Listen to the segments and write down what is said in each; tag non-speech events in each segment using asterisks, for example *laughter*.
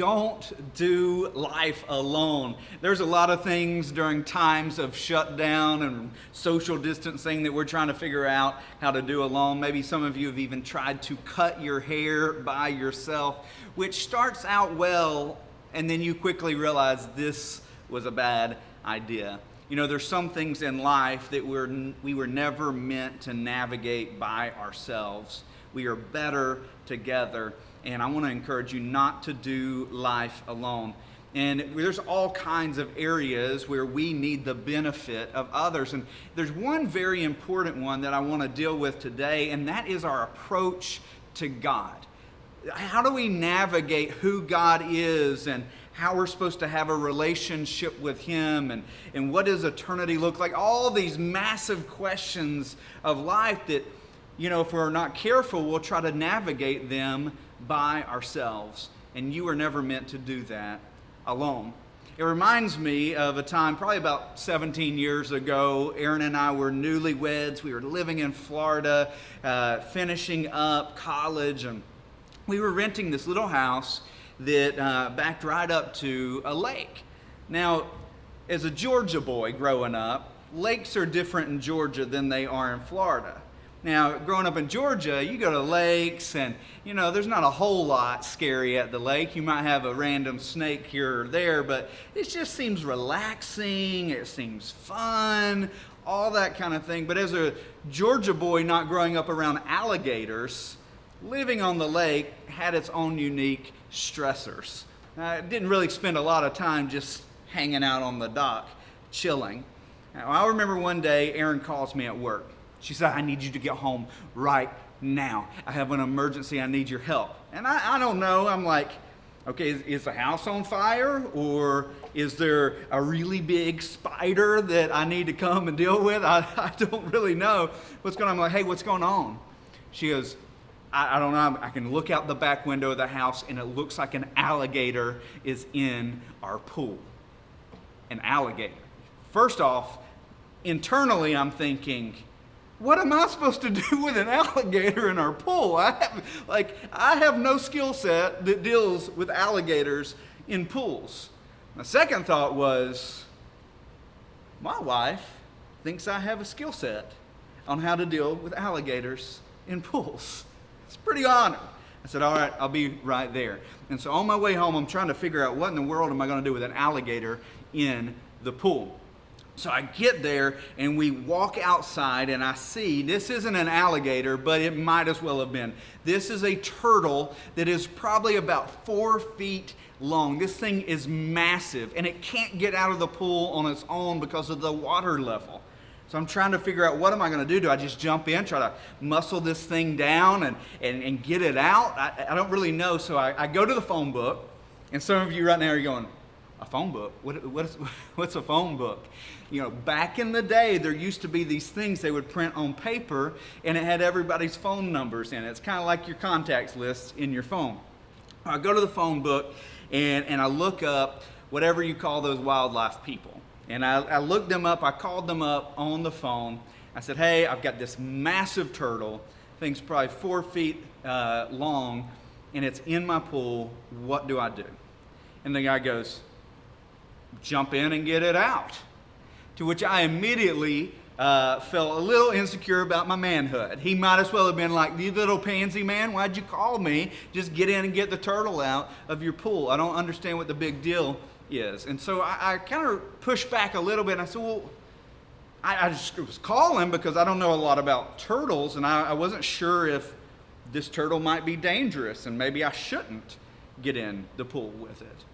don't do life alone. There's a lot of things during times of shutdown and social distancing that we're trying to figure out how to do alone. Maybe some of you have even tried to cut your hair by yourself, which starts out well, and then you quickly realize this was a bad idea. You know, there's some things in life that we're, we were never meant to navigate by ourselves. We are better together and I want to encourage you not to do life alone. And there's all kinds of areas where we need the benefit of others. And there's one very important one that I want to deal with today, and that is our approach to God. How do we navigate who God is and how we're supposed to have a relationship with Him and, and what does eternity look like? All these massive questions of life that, you know, if we're not careful, we'll try to navigate them by ourselves. And you were never meant to do that alone. It reminds me of a time, probably about 17 years ago. Erin and I were newlyweds. We were living in Florida, uh, finishing up college, and we were renting this little house that uh, backed right up to a lake. Now, as a Georgia boy growing up, lakes are different in Georgia than they are in Florida. Now, growing up in Georgia, you go to lakes and, you know, there's not a whole lot scary at the lake. You might have a random snake here or there, but it just seems relaxing. It seems fun, all that kind of thing. But as a Georgia boy not growing up around alligators, living on the lake had its own unique stressors. I didn't really spend a lot of time just hanging out on the dock, chilling. Now, I remember one day Erin calls me at work she said, I need you to get home right now. I have an emergency. I need your help. And I, I don't know. I'm like, okay, is, is, the house on fire? Or is there a really big spider that I need to come and deal with? I, *laughs* I don't really know what's going on. I'm like, hey, what's going on? She goes, I, I don't know. I can look out the back window of the house and it looks like an alligator is in our pool. An alligator. First off, internally, I'm thinking, what am I supposed to do *laughs* with an alligator in our pool? I have, like, I have no skill set that deals with alligators in pools. My second thought was, my wife thinks I have a skill set on how to deal with alligators in pools. It's pretty honored. I said, all right, I'll be right there. And so on my way home, I'm trying to figure out what in the world am I going to do with an alligator in the pool. So I get there and we walk outside and I see this isn't an alligator, but it might as well have been. This is a turtle that is probably about four feet long. This thing is massive and it can't get out of the pool on its own because of the water level. So I'm trying to figure out what am I going to do? Do I just jump in, try to muscle this thing down and, and, and get it out? I, I don't really know. So I, I go to the phone book and some of you right now are going, a phone book. What, what is, *laughs* what's a phone book? You know, back in the day, there used to be these things they would print on paper and it had everybody's phone numbers in it. It's kind of like your contacts list in your phone. I go to the phone book and, and I look up whatever you call those wildlife people. And I, I looked them up, I called them up on the phone. I said, hey, I've got this massive turtle, thing's probably four feet uh, long, and it's in my pool. What do I do? And the guy goes, jump in and get it out. To which I immediately uh, felt a little insecure about my manhood. He might as well have been like, you little pansy man, why'd you call me? Just get in and get the turtle out of your pool. I don't understand what the big deal is. And so I, I kind of pushed back a little bit and I said, well, I, I, just was calling because I don't know a lot about turtles and I, I wasn't sure if this turtle might be dangerous and maybe I shouldn't get in the pool with it.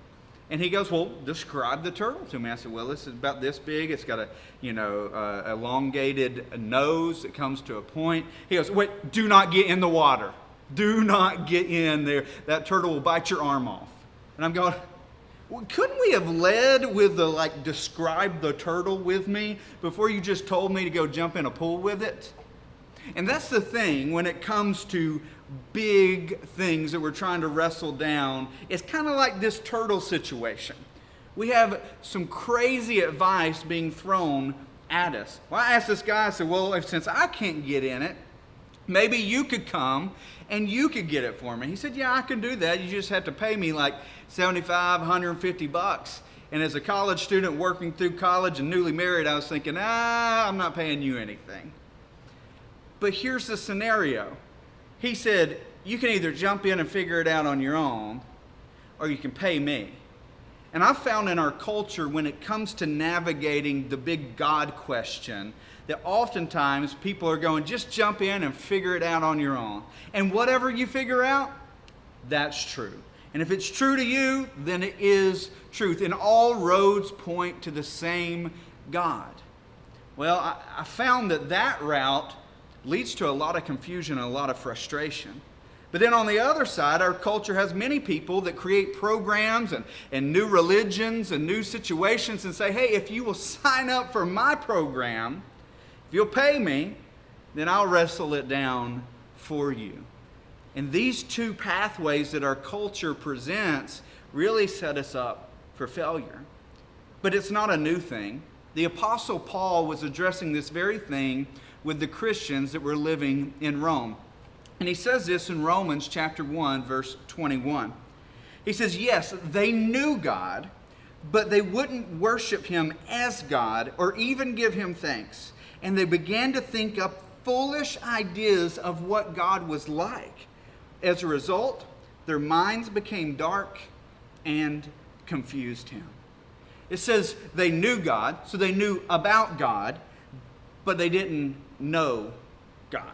And he goes, well, describe the turtle to me. I said, well, this is about this big. It's got a, you know, uh, elongated nose that comes to a point. He goes, wait, do not get in the water. Do not get in there. That turtle will bite your arm off. And I'm going, well, couldn't we have led with the, like, describe the turtle with me before you just told me to go jump in a pool with it? And that's the thing when it comes to big things that we're trying to wrestle down. It's kind of like this turtle situation. We have some crazy advice being thrown at us. Well, I asked this guy, I said, well, since I can't get in it, Maybe you could come and you could get it for me. He said, Yeah, I can do that. You just have to pay me like 75, 150 bucks. And as a college student working through college and newly married, I was thinking, ah, I'm not paying you anything. But here's the scenario. He said, You can either jump in and figure it out on your own, or you can pay me. And I've found in our culture, when it comes to navigating the big God question, that oftentimes people are going, just jump in and figure it out on your own. And whatever you figure out, that's true. And if it's true to you, then it is truth. And all roads point to the same God. Well, I, I found that that route leads to a lot of confusion and a lot of frustration. But then on the other side, our culture has many people that create programs and, and new religions and new situations and say, hey, if you will *laughs* sign up for my program, if you'll pay me, then I'll wrestle it down for you. And these two pathways that our culture presents really set us up for failure. But it's not a new thing. The Apostle Paul was addressing this very thing with the Christians that were living in Rome. And he says this in Romans chapter 1, verse 21. He says, Yes, they knew God, but they wouldn't worship him as God or even give him thanks. And they began to think up foolish ideas of what God was like. As a result, their minds became dark and confused him. It says they knew God, so they knew about God, but they didn't know God.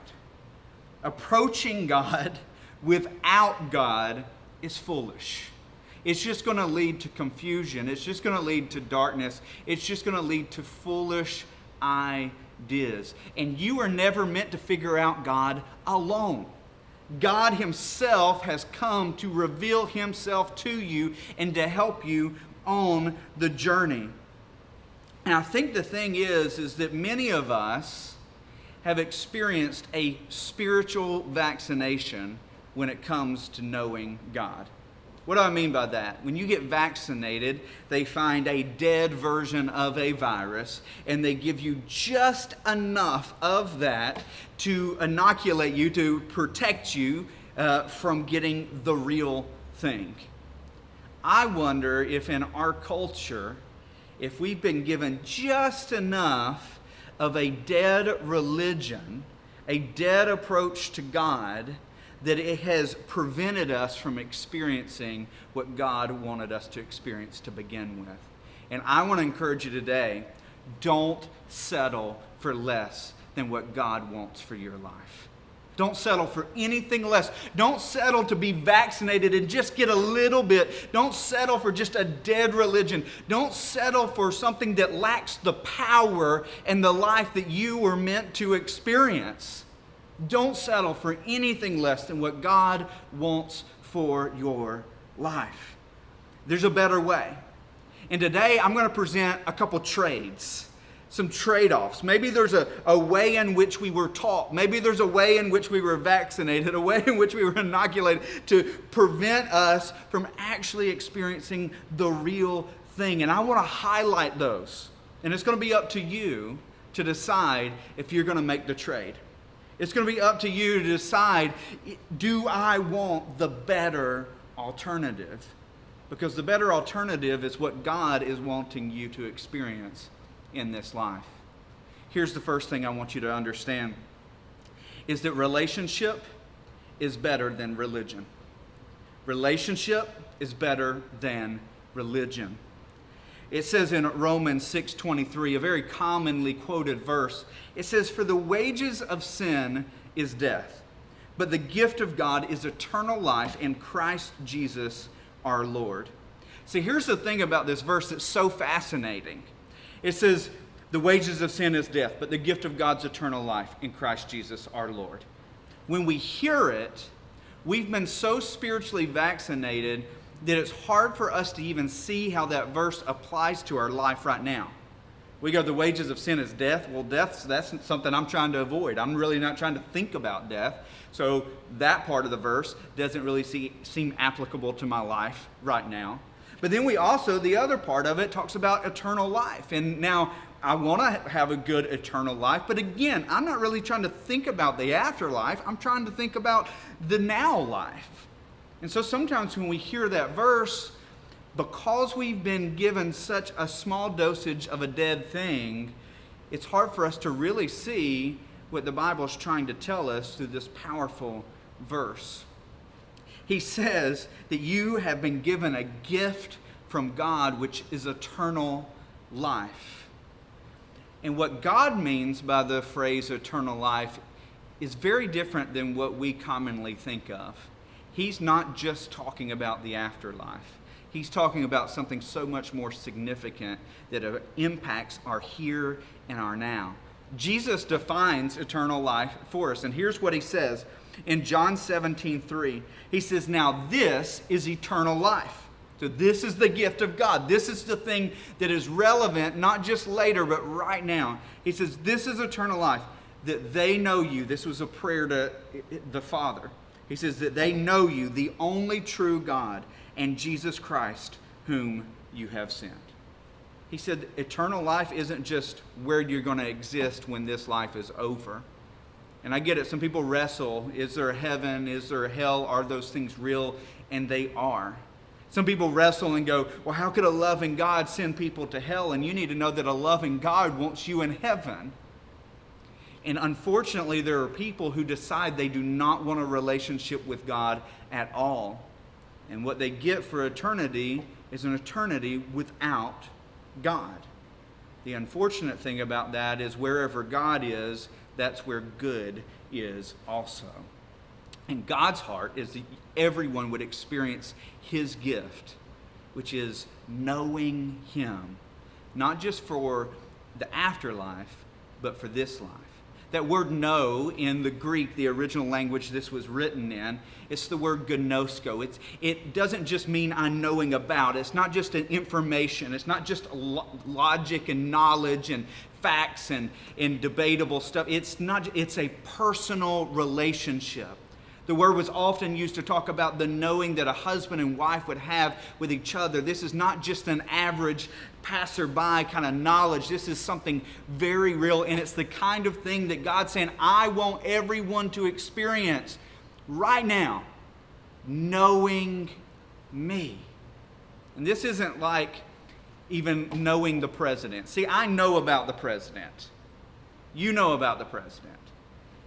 Approaching God *laughs* without God is foolish. It's just going to lead to confusion. It's just going to lead to darkness. It's just going to lead to foolish ideas. And you are never meant to figure out God alone. God Himself has come to reveal Himself to you and to help you on the journey. And I think the thing is, is that many of us have experienced a spiritual vaccination when it comes to knowing God. What do I mean by that? When you get vaccinated, they find a dead version of a virus and they give you just enough of that to inoculate you, to protect you uh, from getting the real thing. I wonder if in our culture, if we've been given just enough of a dead religion, a dead approach to God, that it has prevented us from experiencing what God wanted us to experience to begin with. And I want to encourage you today don't settle for less than what God wants for your life. Don't settle for anything less. Don't settle to be vaccinated and just get a little bit. Don't settle for just a dead religion. Don't settle for something that lacks the power and the life that you were meant to experience. Don't settle for anything less than what God wants for your life. There's a better way. And today I'm going to present a couple trades, some trade offs. Maybe there's a, a way in which we were taught. Maybe there's a way in which we were vaccinated, *laughs* a way in which we were inoculated to prevent us from actually experiencing the real thing. And I want to highlight those. And it's going to be up to you to decide if you're going to make the trade. It's going to be up to you to decide do I want the better alternative? Because the better alternative is what God is wanting you to experience in this life. Here's the first thing I want you to understand is that relationship is better than religion. Relationship is better than religion. It says in Romans 6:23, a very commonly quoted verse, it says for the wages of sin is death, but the gift of God is eternal life in Christ Jesus our Lord. See, here's the thing about this verse that's so fascinating. It says the wages of sin is death, but the gift of God's eternal life in Christ Jesus our Lord. When we hear it, we've been so spiritually vaccinated that it's hard for us to even see how that verse applies to our life right now. We go, the wages of sin is death. Well, death, that's something I'm trying to avoid. I'm really not trying to think about death. So that part of the verse doesn't really see, seem applicable to my life right now. But then we also, the other part of it talks about eternal life. And now I want to have a good eternal life, but again, I'm not really trying to think about the afterlife. I'm trying to think about the now life. And so sometimes when we hear that verse, because we've been given such a small dosage of a dead thing, it's hard for us to really see what the Bible is trying to tell us through this powerful verse. He says that you have been given a gift from God, which is eternal life. And what God means by the phrase eternal life is very different than what we commonly think of. He's not just talking about the afterlife. He's talking about something so much more significant that impacts our here and our now. Jesus defines eternal life for us, and here's what he says in John 17 3. He says, Now this is eternal life so, this is the gift of God. This is the thing that is relevant, not just later, but right now. He says, This is eternal life, that they know you. This was a prayer to the Father. He says, That they know you, the only true God, and Jesus Christ, whom you have sent. He said, Eternal life isn't just where you're going to exist when this life is over. And I get it. Some people wrestle. Is there a heaven? Is there a hell? Are those things real? And they are. Some people wrestle and go, Well, how could a loving God send people to hell? And you need to know that a loving God wants you in heaven. And unfortunately, there are people who decide they do not want a relationship with God at all. And what they get for eternity is an eternity without God. The unfortunate thing about that is wherever God is, that's where good is also. And God's heart is that everyone would experience his gift, which is knowing him, not just for the afterlife, but for this life. That word know in the Greek, the original language this was written in, it's the word gnosko. It's, it doesn't just mean I'm knowing about. It's not just an information. It's not just logic and knowledge and facts and, and debatable stuff. It's not, it's a personal relationship the word was often used to talk about the knowing that a husband and wife would have with each other. This is not just an average passerby kind of knowledge. This is something very real, and it's the kind of thing that God's saying, I want everyone to experience right now, knowing me. And this isn't like even knowing the president. See, I know about the president. You know about the president.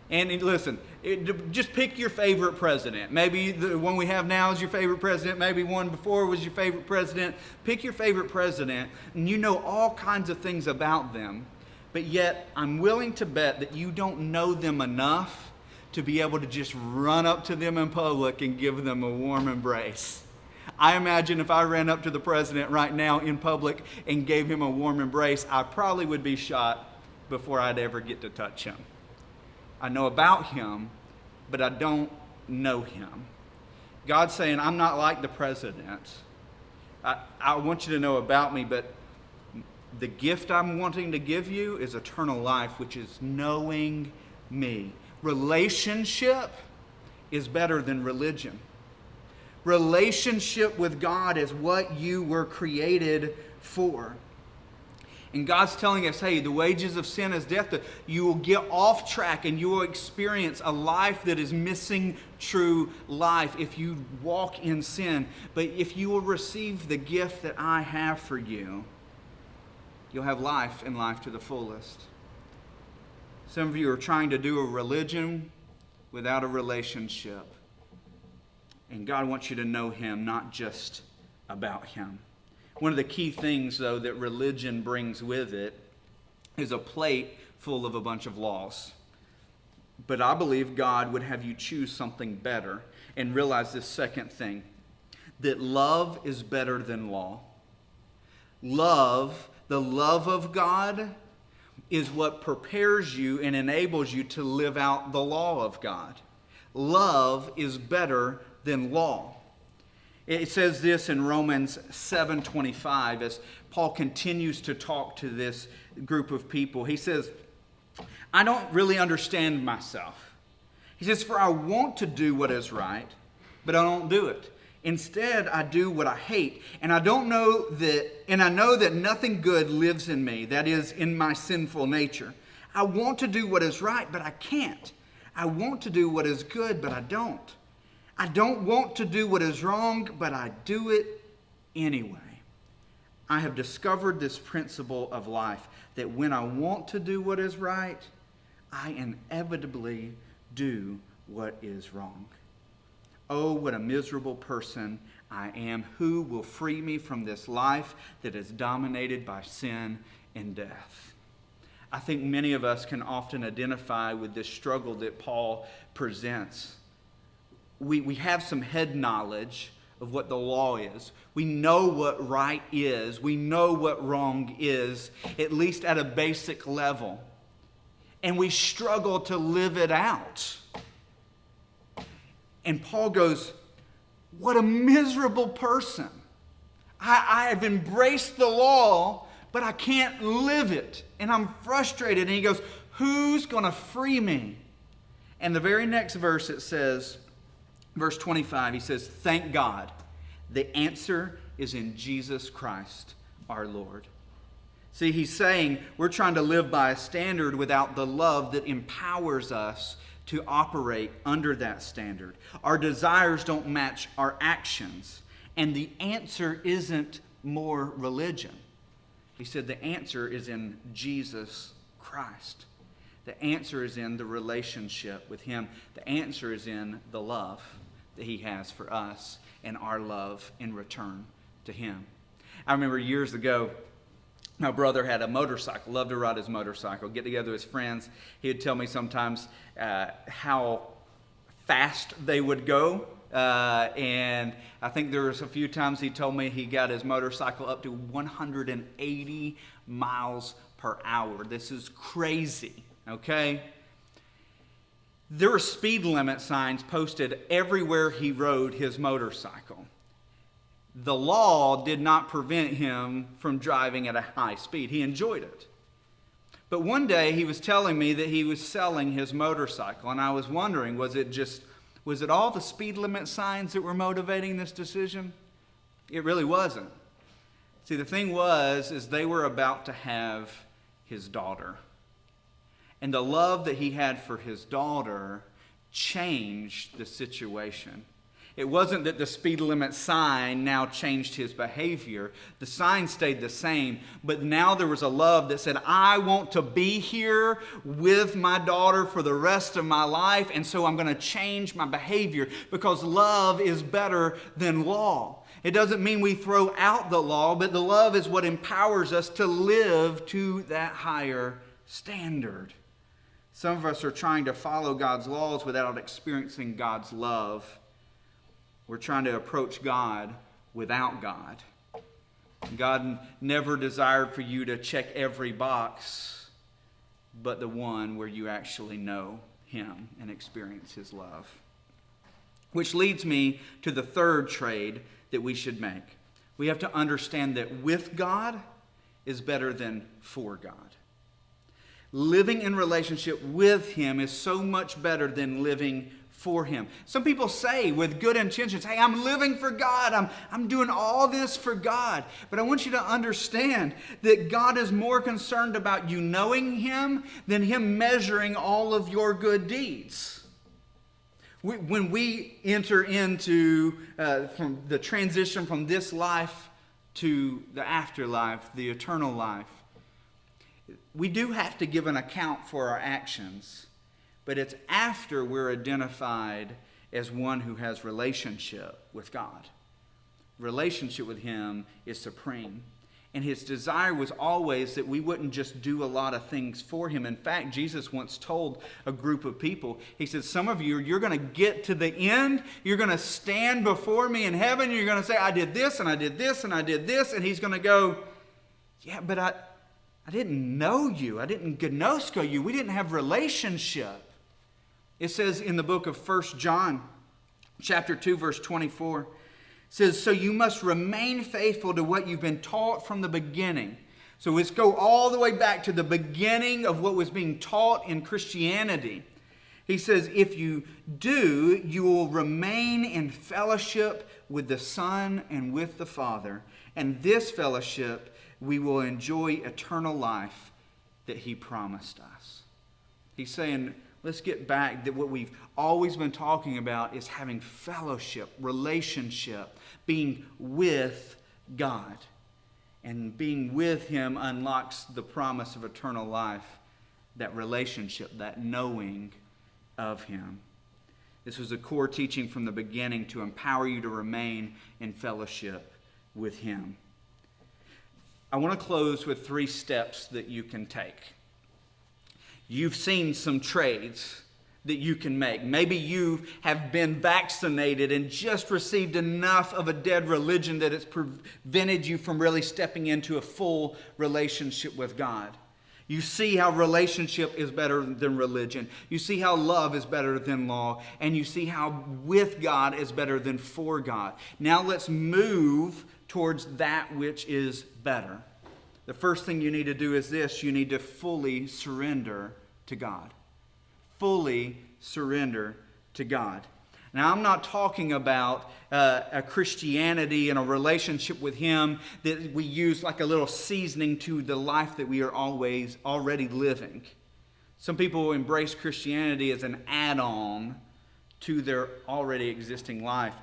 And listen, it, just pick your favorite president. Maybe the one we have now is your favorite president. Maybe one before was your favorite president. Pick your favorite president, and you know all kinds of things about them. But yet, I'm willing to bet that you don't know them enough to be able to just run up to them in public and give them a warm embrace. I imagine if I ran up to the president right now in public and gave him a warm embrace, I probably would be shot before I'd ever get to touch him. I know about him, but I don't know him. God's saying, I'm not like the president. I, I want you to know about me, but the gift I'm wanting to give you is eternal life, which is knowing me. Relationship is better than religion. Relationship with God is what you were created for. And God's telling us, hey, the wages of sin is death. You will get off track and you will experience a life that is missing true life if you walk in sin. But if you will receive the gift that I have for you, you'll have life and life to the fullest. Some of you are trying to do a religion without a relationship. And God wants you to know Him, not just about Him. One of the key things, though, that religion brings with it is a plate full of a bunch of laws. But I believe God would have you choose something better and realize this second thing that love is better than law. Love, the love of God, is what prepares you and enables you to live out the law of God. Love is better than law. It says this in Romans 7:25 as Paul continues to talk to this group of people. He says, "I don't really understand myself." He says, "For I want to do what is right, but I don't do it. Instead, I do what I hate, and I don't know that and I know that nothing good lives in me, that is in my sinful nature. I want to do what is right, but I can't. I want to do what is good, but I don't. I don't want to do what is wrong, but I do it anyway. I have discovered this principle of life that when I want to do what is right, I inevitably do what is wrong. Oh, what a miserable person I am. Who will free me from this life that is dominated by sin and death? I think many of us can often identify with this struggle that Paul presents. We, we have some head knowledge of what the law is. We know what right is. We know what wrong is, at least at a basic level. And we struggle to live it out. And Paul goes, What a miserable person. I, I have embraced the law, but I can't live it. And I'm frustrated. And he goes, Who's going to free me? And the very next verse it says, verse 25, he says, Thank God. The answer is in Jesus Christ our Lord. See, he's saying we're trying to live by a standard without the love that empowers us to operate under that standard. Our desires don't match our actions. And the answer isn't more religion. He said the answer is in Jesus Christ. The answer is in the relationship with Him. The answer is in the love that He has for us and our love in return to Him. I remember years ago, my brother had a motorcycle, loved to ride his motorcycle, get together with his friends. He would tell me sometimes uh, how fast they would go. Uh, and I think there was a few times he told me he got his motorcycle up to 180 miles per hour. This is crazy, okay? There were speed limit signs posted everywhere he rode his motorcycle the law did not prevent him from driving at a high speed. He enjoyed it. But one day he was telling me that he was selling his motorcycle, and I was wondering was it just, was it all the speed limit signs that were motivating this decision? It really wasn't. See, the thing was, is they were about to have his daughter. And the love that he had for his daughter changed the situation. It wasn't that the speed limit sign now changed his behavior. The sign stayed the same, but now there was a love that said, I want to be here with my daughter for the rest of my life, and so I'm going to change my behavior because love is better than law. It doesn't mean we throw out the law, but the love is what empowers us to live to that higher standard. Some of us are trying to follow God's laws without experiencing God's love. We're trying to approach God without God. God never desired for you to check every box, but the one where you actually know Him and experience His love. Which leads me to the third trade that we should make. We have to understand that with God is better than for God. Living in relationship with Him is so much better than living for him. Some people say with good intentions, hey, I'm living for God. I'm, I'm doing all this for God. But I want you to understand that God is more concerned about you knowing him than him measuring all of your good deeds. When we enter into uh, from the transition from this life to the afterlife, the eternal life, we do have to give an account for our actions but it's after we're identified as one who has relationship with God. Relationship with Him is supreme. And his desire was always that we wouldn't just do a lot of things for him. In fact, Jesus once told a group of people, He said, Some of you, you're going to get to the end. You're going to stand before me in heaven. You're going to say, I did this, and I did this, and I did this. And He's going to go, Yeah, but I, I didn't know you. I didn't gnosko you. We didn't have relationship. It says in the book of First John, chapter 2, verse 24, says, So you must remain faithful to what you've been taught from the beginning. So let's go all the way back to the beginning of what was being taught in Christianity. He says, If you do, you will remain in fellowship with the Son and with the Father. And this fellowship we will enjoy eternal life that He promised us. He's saying, let's get back that what we've always been talking about is having fellowship, relationship, being with God. And being with Him unlocks the promise of eternal life, that relationship, that knowing of Him. This was a core teaching from the beginning to empower you to remain in fellowship with Him. I want to close with three steps that you can take. You've seen some trades that you can make. Maybe you have been vaccinated and just received enough of a dead religion that it's prevented you from really stepping into a full relationship with God. You see how relationship is better than religion. You see how love is better than law. And you see how with God is better than for God. Now let's move towards that which is better. The first thing you need to do is this you need to fully surrender to God. Fully surrender to God. Now, I'm not talking about uh, a Christianity and a relationship with Him that we use like a little seasoning to the life that we are always already living. Some people embrace Christianity as an add on to their already existing life.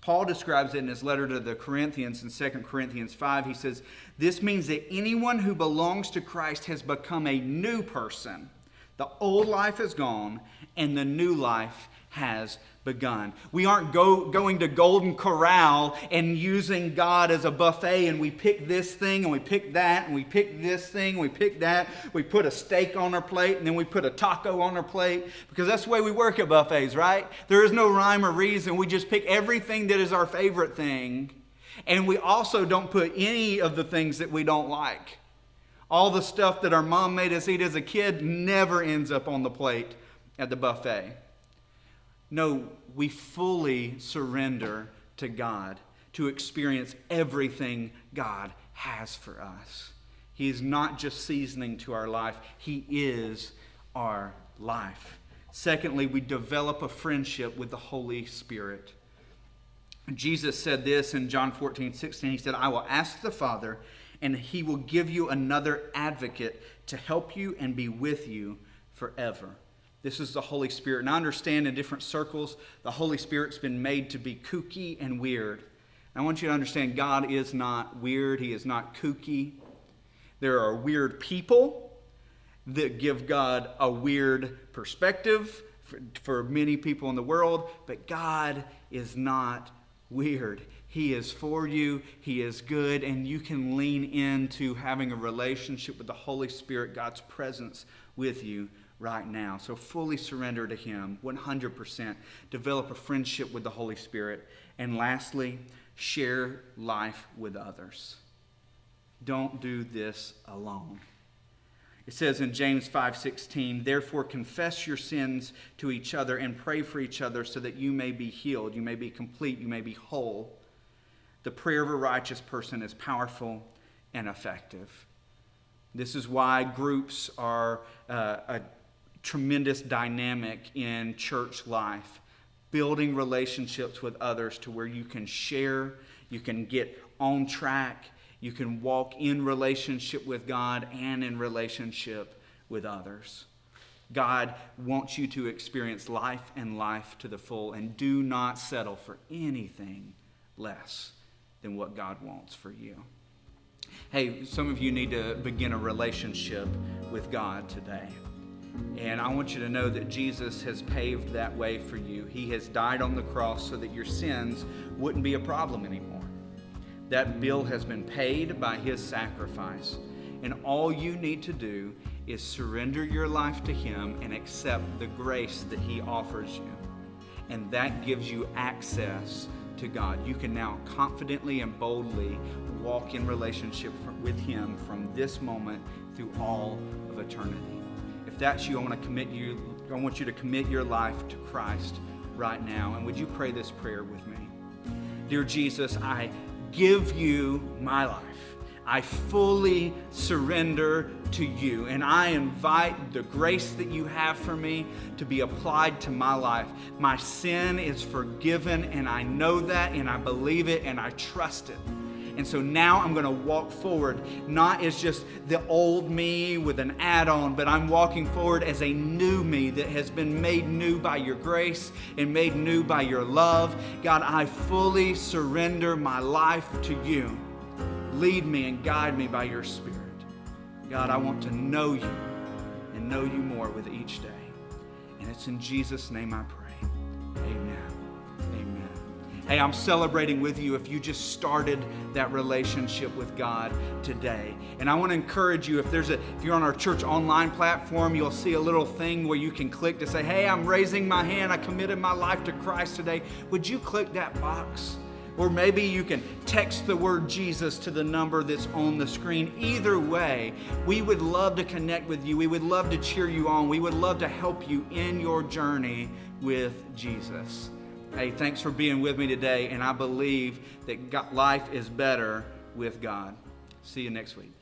Paul describes it in his letter to the Corinthians in 2 Corinthians 5. He says, This means that anyone who belongs to Christ has become a new person. The old life is gone, and the new life has begun. We aren't go, going to Golden Corral and using God as a buffet and we pick this thing and we pick that and we pick this thing and we pick that. We put a steak on our plate and then we put a taco on our plate because that's the way we work at buffets, right? There is no rhyme or reason. We just pick everything that is our favorite thing and we also don't put any of the things that we don't like. All the stuff that our mom made us eat as a kid never ends up on the plate at the buffet. No, we fully surrender to God to experience everything God has for us. He is not just seasoning to our life, He is our life. Secondly, we develop a friendship with the Holy Spirit. Jesus said this in John 14, 16. He said, I will ask the Father, and He will give you another advocate to help you and be with you forever. This is the Holy Spirit. And I understand in different circles, the Holy Spirit's been made to be kooky and weird. I want you to understand God is not weird, He is not kooky. There are weird people that give God a weird perspective for, for many people in the world, but God is not weird. He is for you, He is good, and you can lean into having a relationship with the Holy Spirit, God's presence with you right now. So fully surrender to Him 100%. Develop a friendship with the Holy Spirit. And lastly, share life with others. Don't do this alone. It says in James 5:16, "Therefore confess your sins to each other and pray for each other so that you may be healed, you may be complete, you may be whole." The prayer of a righteous person is powerful and effective. This is why groups are uh, a tremendous dynamic in church life, building relationships with others to where you can share, you can get on track, you can walk in relationship with God and in relationship with others. God wants you to experience life and life to the full, and do not settle for anything less than what God wants for you. Hey, some of you need to begin a relationship with God today. And I want you to know that Jesus has paved that way for you. He has died on the cross so that your sins wouldn't be a problem anymore. That bill has been paid by his sacrifice. And all you need to do is surrender your life to him and accept the grace that he offers you. And that gives you access to God. You can now confidently and boldly walk in relationship with him from this moment through all of eternity that's you, I want to commit you, I want you to commit your life to Christ right now. And would you pray this prayer with me? Dear Jesus, I give you my life. I fully surrender to you. And I invite the grace that you have for me to be applied to my life. My sin is forgiven, and I know that, and I believe it, and I trust it. And so now I'm going to walk forward, not as just the old me with an add on, but I'm walking forward as a new me that has been made new by your grace and made new by your love. God, I fully surrender my life to you. Lead me and guide me by your Spirit. God, I want to know you and know you more with each day. And it's in Jesus' name I pray. Hey, I'm celebrating with you if you just started that relationship with God today. And I want to encourage you if there's a if you're on our church online platform, you'll see a little thing where you can click to say, "Hey, I'm raising my hand. I committed my life to Christ today." Would you click that box? Or maybe you can text the word Jesus to the number that's on the screen. Either way, we would love to connect with you. We would love to cheer you on. We would love to help you in your journey with Jesus. Hey, thanks for being with me today, and I believe that life is better with God. See you next week.